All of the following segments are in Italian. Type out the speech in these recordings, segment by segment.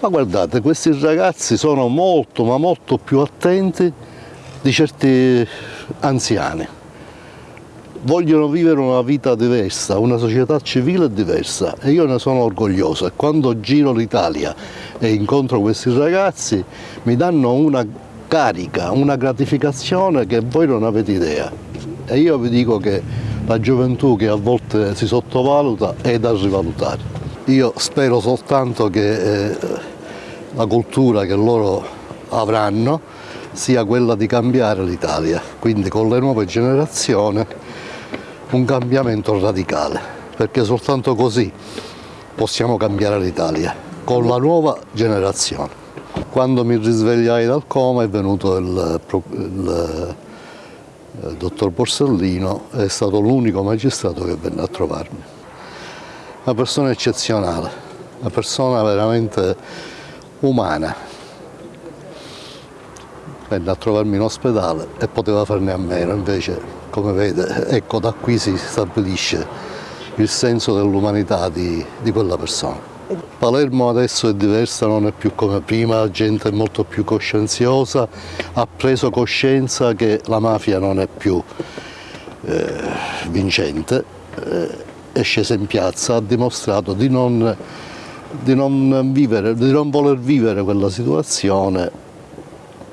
Ma guardate, questi ragazzi sono molto, ma molto più attenti di certi anziani. Vogliono vivere una vita diversa, una società civile diversa e io ne sono orgoglioso e quando giro l'Italia e incontro questi ragazzi mi danno una carica, una gratificazione che voi non avete idea. E io vi dico che la gioventù che a volte si sottovaluta è da rivalutare. Io spero soltanto che eh, la cultura che loro avranno sia quella di cambiare l'Italia, quindi con le nuove generazioni un cambiamento radicale, perché soltanto così possiamo cambiare l'Italia, con la nuova generazione. Quando mi risvegliai dal coma è venuto il, il, il dottor Borsellino, è stato l'unico magistrato che venne a trovarmi. Una persona eccezionale, una persona veramente umana. Venne a trovarmi in ospedale e poteva farne a meno, invece come vede, ecco da qui si stabilisce il senso dell'umanità di, di quella persona. Palermo adesso è diversa, non è più come prima, la gente è molto più coscienziosa, ha preso coscienza che la mafia non è più eh, vincente, eh, è scesa in piazza, ha dimostrato di non di non, vivere, di non voler vivere quella situazione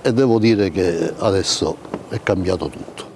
e devo dire che adesso è cambiato tutto.